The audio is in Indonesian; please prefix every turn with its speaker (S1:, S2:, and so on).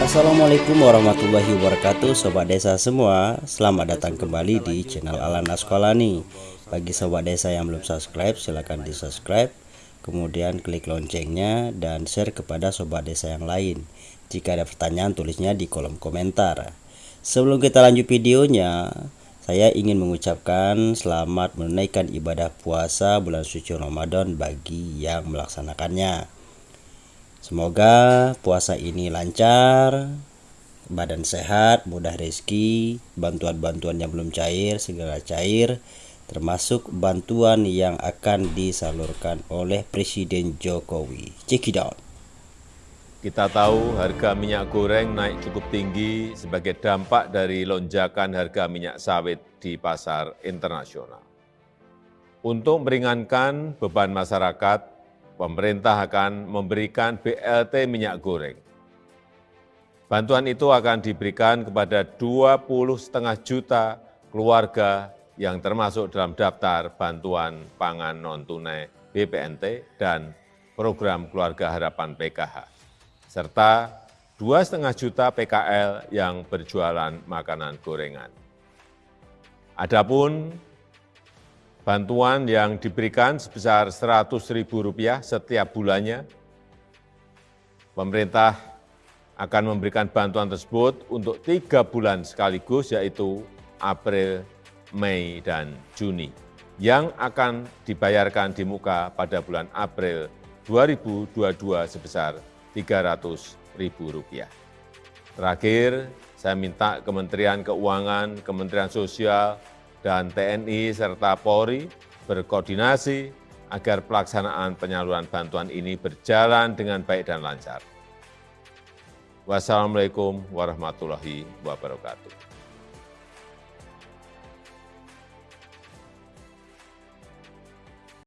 S1: Assalamualaikum warahmatullahi wabarakatuh Sobat desa semua. Selamat datang kembali di channel Alana Sekolani Bagi sobat desa yang belum subscribe silahkan di subscribe Kemudian klik loncengnya dan share kepada sobat desa yang lain. Jika ada pertanyaan tulisnya di kolom komentar. Sebelum kita lanjut videonya Saya ingin mengucapkan selamat menunaikan ibadah puasa bulan suci Ramadan bagi yang melaksanakannya Semoga puasa ini lancar, badan sehat, mudah rezeki, bantuan-bantuan yang belum cair segera cair, termasuk bantuan yang akan disalurkan oleh Presiden Jokowi. Check it out.
S2: Kita tahu harga minyak goreng naik cukup tinggi sebagai dampak dari lonjakan harga minyak sawit di pasar internasional. Untuk meringankan beban masyarakat, pemerintah akan memberikan BLT minyak goreng. Bantuan itu akan diberikan kepada 20,5 juta keluarga yang termasuk dalam daftar bantuan pangan non-tunai BPNT dan program Keluarga Harapan PKH, serta 2,5 juta PKL yang berjualan makanan gorengan. Adapun bantuan yang diberikan sebesar Rp100.000 setiap bulannya. Pemerintah akan memberikan bantuan tersebut untuk tiga bulan sekaligus, yaitu April, Mei, dan Juni, yang akan dibayarkan di muka pada bulan April 2022 sebesar Rp300.000. Terakhir, saya minta Kementerian Keuangan, Kementerian Sosial, dan TNI serta Polri berkoordinasi agar pelaksanaan penyaluran bantuan ini berjalan dengan baik dan lancar. Wassalamualaikum warahmatullahi wabarakatuh.